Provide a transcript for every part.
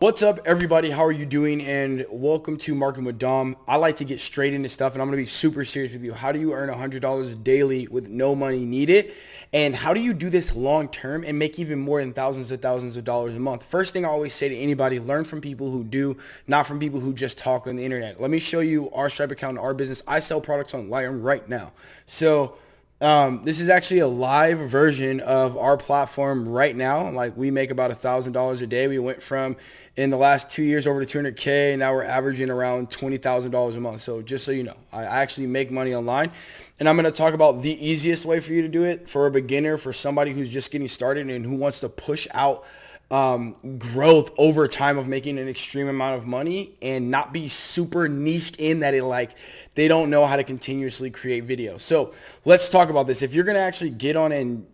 What's up everybody? How are you doing? And welcome to Marketing with Dom. I like to get straight into stuff and I'm going to be super serious with you. How do you earn $100 daily with no money needed? And how do you do this long term and make even more than thousands of thousands of dollars a month? First thing I always say to anybody, learn from people who do, not from people who just talk on the internet. Let me show you our Stripe account, and our business. I sell products online right now. So um, this is actually a live version of our platform right now. Like we make about a thousand dollars a day. We went from in the last two years over to 200k. And now we're averaging around twenty thousand dollars a month. So just so you know, I actually make money online, and I'm going to talk about the easiest way for you to do it for a beginner, for somebody who's just getting started and who wants to push out um, growth over time of making an extreme amount of money and not be super niched in that it like they don't know how to continuously create videos. So let's talk about this. If you're going to actually get on and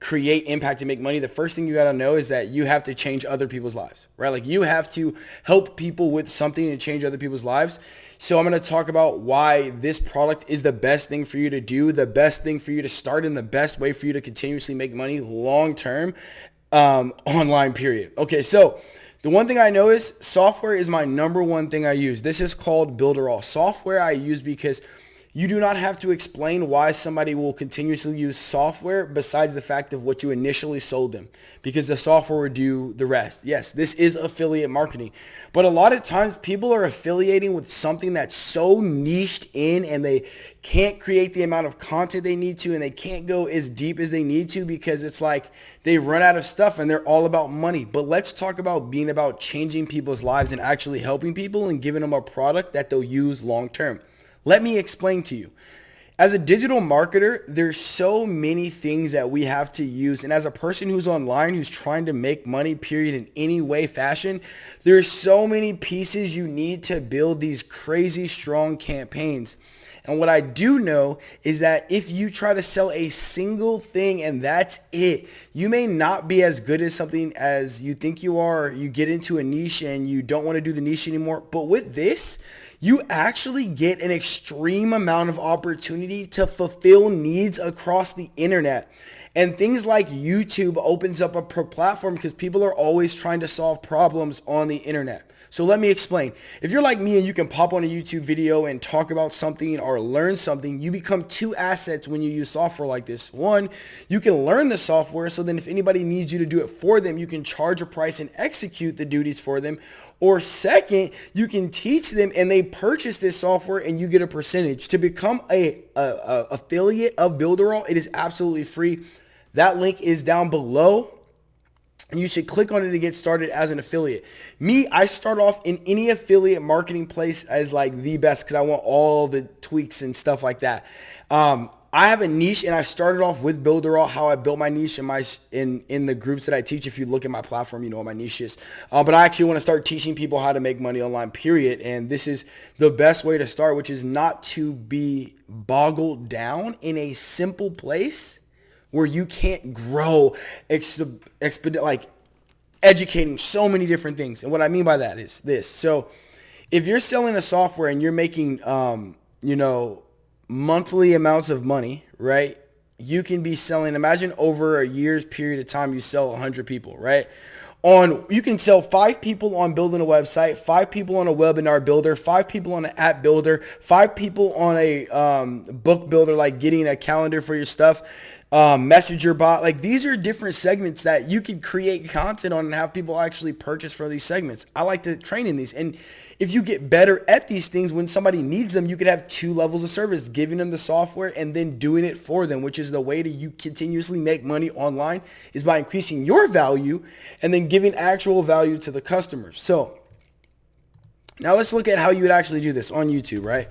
create impact and make money, the first thing you got to know is that you have to change other people's lives, right? Like you have to help people with something and change other people's lives. So I'm going to talk about why this product is the best thing for you to do, the best thing for you to start, and the best way for you to continuously make money long term um, online period. Okay, so the one thing I know is software is my number one thing I use. This is called Builderall. Software I use because you do not have to explain why somebody will continuously use software besides the fact of what you initially sold them because the software will do the rest. Yes, this is affiliate marketing. But a lot of times people are affiliating with something that's so niched in and they can't create the amount of content they need to and they can't go as deep as they need to because it's like they run out of stuff and they're all about money. But let's talk about being about changing people's lives and actually helping people and giving them a product that they'll use long term. Let me explain to you. As a digital marketer, there's so many things that we have to use. And as a person who's online, who's trying to make money, period, in any way, fashion, there's so many pieces you need to build these crazy strong campaigns. And what I do know is that if you try to sell a single thing and that's it, you may not be as good as something as you think you are. You get into a niche and you don't want to do the niche anymore. But with this, you actually get an extreme amount of opportunity to fulfill needs across the internet. And things like YouTube opens up a platform because people are always trying to solve problems on the internet. So let me explain. If you're like me and you can pop on a YouTube video and talk about something or learn something, you become two assets when you use software like this. One, you can learn the software so then if anybody needs you to do it for them, you can charge a price and execute the duties for them. Or second, you can teach them and they purchase this software and you get a percentage. To become a, a, a affiliate of Builderall, it is absolutely free. That link is down below you should click on it to get started as an affiliate. Me, I start off in any affiliate marketing place as like the best because I want all the tweaks and stuff like that. Um, I have a niche and I started off with Builderall, how I built my niche in my in in the groups that I teach. If you look at my platform, you know what my niche is. Uh, but I actually want to start teaching people how to make money online, period. And this is the best way to start, which is not to be boggled down in a simple place where you can't grow expedite like educating so many different things. And what I mean by that is this. So if you're selling a software and you're making, um, you know, monthly amounts of money, right? You can be selling, imagine over a year's period of time, you sell 100 people, right? on you can sell five people on building a website five people on a webinar builder five people on an app builder five people on a um, book builder like getting a calendar for your stuff um, messenger bot. Like these are different segments that you can create content on and have people actually purchase for these segments. I like to train in these. And if you get better at these things when somebody needs them you could have two levels of service giving them the software and then doing it for them which is the way to you continuously make money online is by increasing your value and then giving actual value to the customers. So now let's look at how you would actually do this on youtube right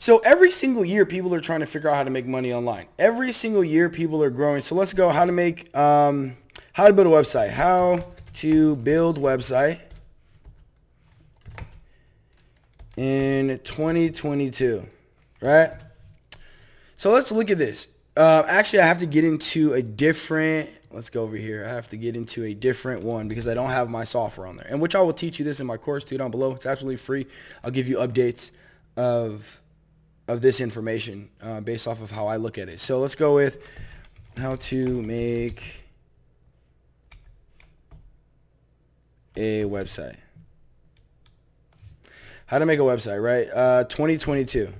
so every single year, people are trying to figure out how to make money online. Every single year, people are growing. So let's go how to make, um, how to build a website. How to build website in 2022, right? So let's look at this. Uh, actually, I have to get into a different, let's go over here. I have to get into a different one because I don't have my software on there. And which I will teach you this in my course too down below. It's absolutely free. I'll give you updates of of this information uh, based off of how I look at it. So let's go with how to make a website. how to make a website, right? Uh, 2022.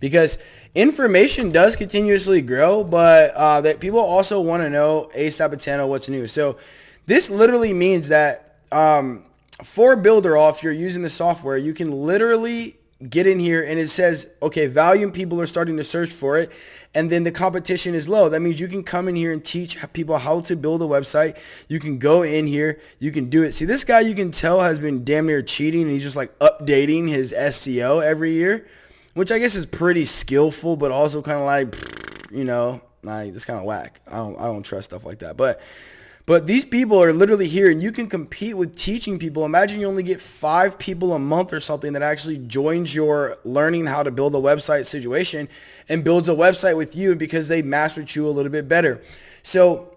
Because information does continuously grow, but uh, that people also want to know ASAP what's new. So this literally means that um, for Builderall, if you're using the software, you can literally get in here and it says, okay, volume people are starting to search for it. And then the competition is low. That means you can come in here and teach people how to build a website. You can go in here. You can do it. See, this guy you can tell has been damn near cheating and he's just like updating his SEO every year, which I guess is pretty skillful, but also kind of like, you know, like, it's kind of whack. I don't, I don't trust stuff like that. But but these people are literally here and you can compete with teaching people. Imagine you only get five people a month or something that actually joins your learning how to build a website situation and builds a website with you because they mastered you a little bit better. So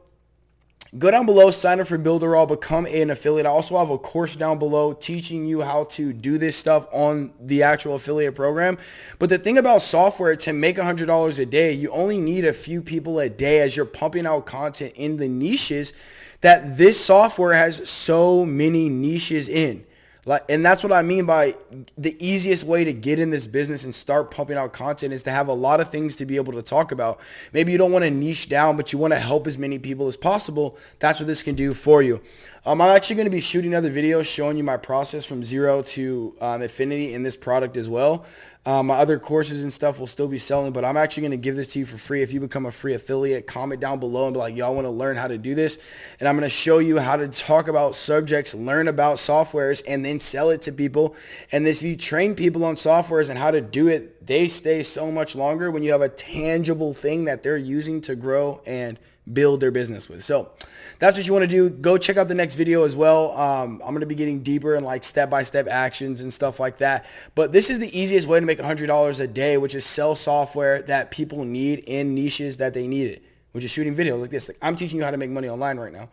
go down below, sign up for Builderall, become an affiliate. I also have a course down below teaching you how to do this stuff on the actual affiliate program. But the thing about software, to make $100 a day, you only need a few people a day as you're pumping out content in the niches that this software has so many niches in. Like, and that's what I mean by the easiest way to get in this business and start pumping out content is to have a lot of things to be able to talk about. Maybe you don't want to niche down, but you want to help as many people as possible. That's what this can do for you. Um, I'm actually going to be shooting other videos showing you my process from zero to um, infinity in this product as well. Um, my other courses and stuff will still be selling, but I'm actually going to give this to you for free. If you become a free affiliate, comment down below and be like, y'all want to learn how to do this. And I'm going to show you how to talk about subjects, learn about softwares, and then sell it to people. And this, you train people on softwares and how to do it, they stay so much longer when you have a tangible thing that they're using to grow and build their business with. So that's what you want to do. Go check out the next video as well. Um, I'm going to be getting deeper in like step-by-step -step actions and stuff like that. But this is the easiest way to make $100 a day, which is sell software that people need in niches that they need it, which is shooting videos like this. Like I'm teaching you how to make money online right now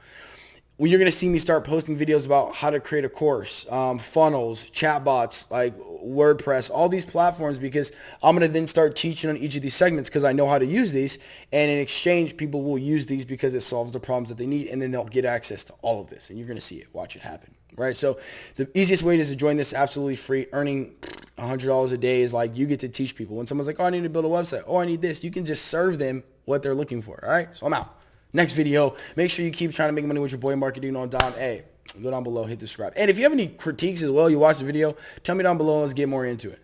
you're going to see me start posting videos about how to create a course, um, funnels, chatbots, like WordPress, all these platforms because I'm going to then start teaching on each of these segments because I know how to use these. And in exchange, people will use these because it solves the problems that they need and then they'll get access to all of this. And you're going to see it. Watch it happen. Right. So the easiest way is to join this absolutely free. Earning $100 a day is like you get to teach people. When someone's like, oh, I need to build a website. Oh, I need this. You can just serve them what they're looking for. All right. So I'm out next video. Make sure you keep trying to make money with your boy marketing on Dom Hey, go down below, hit the subscribe. And if you have any critiques as well, you watch the video, tell me down below let's get more into it.